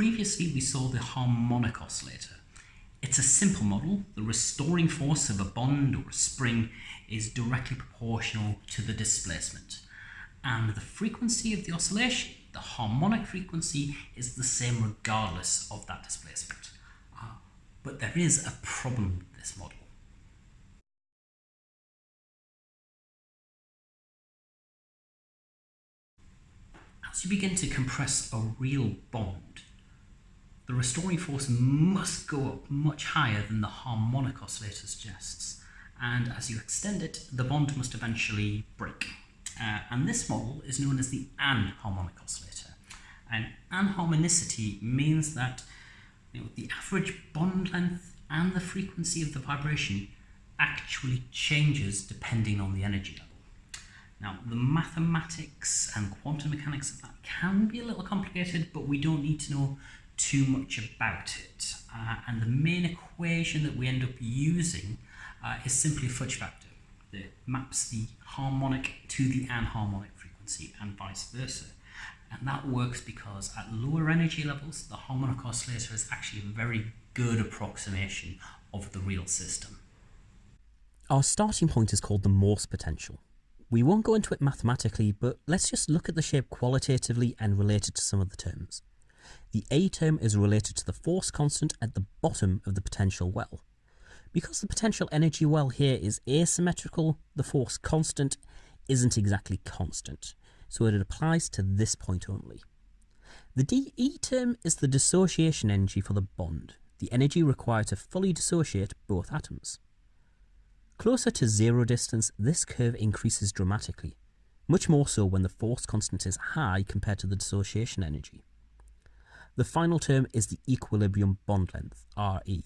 previously we saw the harmonic oscillator. It's a simple model. The restoring force of a bond or a spring is directly proportional to the displacement. And the frequency of the oscillation, the harmonic frequency, is the same regardless of that displacement. Uh, but there is a problem with this model. As you begin to compress a real bond, the restoring force must go up much higher than the harmonic oscillator suggests. And as you extend it, the bond must eventually break. Uh, and this model is known as the anharmonic oscillator. And anharmonicity means that you know, the average bond length and the frequency of the vibration actually changes depending on the energy level. Now, the mathematics and quantum mechanics of that can be a little complicated, but we don't need to know too much about it. Uh, and the main equation that we end up using uh, is simply a fudge factor that maps the harmonic to the anharmonic frequency and vice versa. And that works because at lower energy levels, the harmonic oscillator is actually a very good approximation of the real system. Our starting point is called the Morse potential. We won't go into it mathematically, but let's just look at the shape qualitatively and relate it to some of the terms. The A term is related to the force constant at the bottom of the potential well. Because the potential energy well here is asymmetrical, the force constant isn't exactly constant, so it applies to this point only. The dE term is the dissociation energy for the bond, the energy required to fully dissociate both atoms. Closer to zero distance, this curve increases dramatically, much more so when the force constant is high compared to the dissociation energy. The final term is the equilibrium bond length, Re,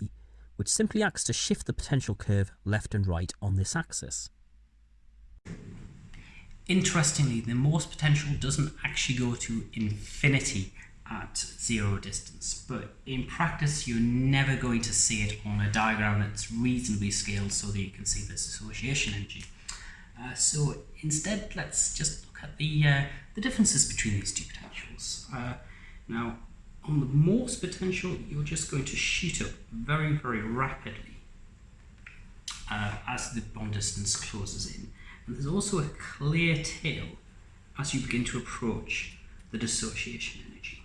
which simply acts to shift the potential curve left and right on this axis. Interestingly, the Morse potential doesn't actually go to infinity at zero distance, but in practice you're never going to see it on a diagram that's reasonably scaled so that you can see this dissociation energy. Uh, so instead, let's just look at the, uh, the differences between these two potentials. Uh, now, on the Morse potential, you're just going to shoot up very, very rapidly uh, as the bond distance closes in. And there's also a clear tail as you begin to approach the dissociation energy.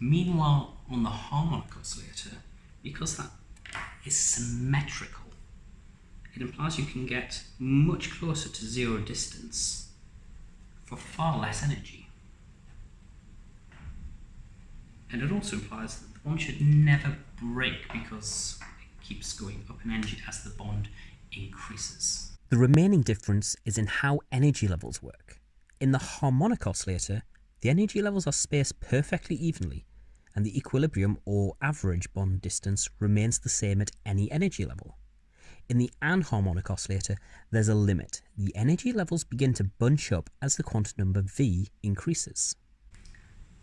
Meanwhile, on the harmonic oscillator, because that is symmetrical, it implies you can get much closer to zero distance for far less energy. And it also implies that the bond should never break because it keeps going up in energy as the bond increases. The remaining difference is in how energy levels work. In the harmonic oscillator, the energy levels are spaced perfectly evenly, and the equilibrium or average bond distance remains the same at any energy level. In the anharmonic oscillator, there's a limit. The energy levels begin to bunch up as the quantum number v increases.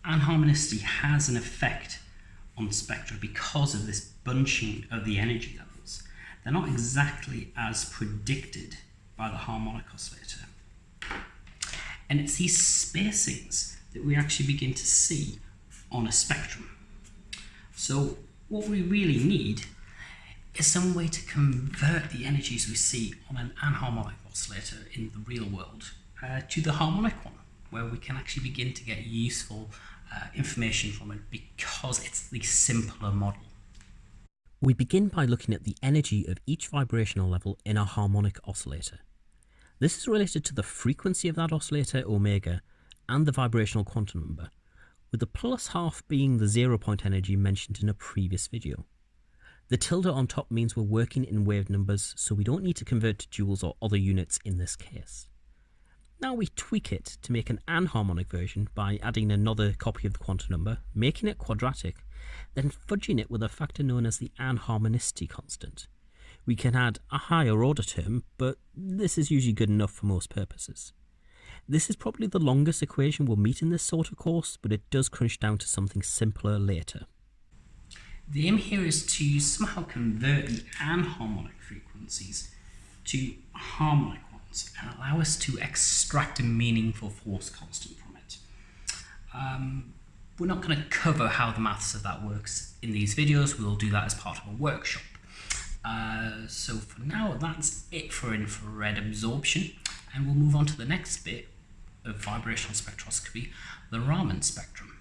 Anharmonicity has an effect on the spectra because of this bunching of the energy levels. They're not exactly as predicted by the harmonic oscillator. And it's these spacings that we actually begin to see on a spectrum. So what we really need is some way to convert the energies we see on an anharmonic oscillator in the real world uh, to the harmonic one, where we can actually begin to get useful uh, information from it because it's the simpler model. We begin by looking at the energy of each vibrational level in a harmonic oscillator. This is related to the frequency of that oscillator, omega, and the vibrational quantum number, with the plus half being the zero point energy mentioned in a previous video. The tilde on top means we're working in wave numbers, so we don't need to convert to joules or other units in this case. Now we tweak it to make an anharmonic version by adding another copy of the quantum number, making it quadratic, then fudging it with a factor known as the anharmonicity constant. We can add a higher order term, but this is usually good enough for most purposes. This is probably the longest equation we'll meet in this sort of course, but it does crunch down to something simpler later. The aim here is to somehow convert the anharmonic frequencies to harmonic and allow us to extract a meaningful force constant from it. Um, we're not going to cover how the maths of that works in these videos. We'll do that as part of a workshop. Uh, so for now, that's it for infrared absorption. And we'll move on to the next bit of vibrational spectroscopy, the Raman spectrum.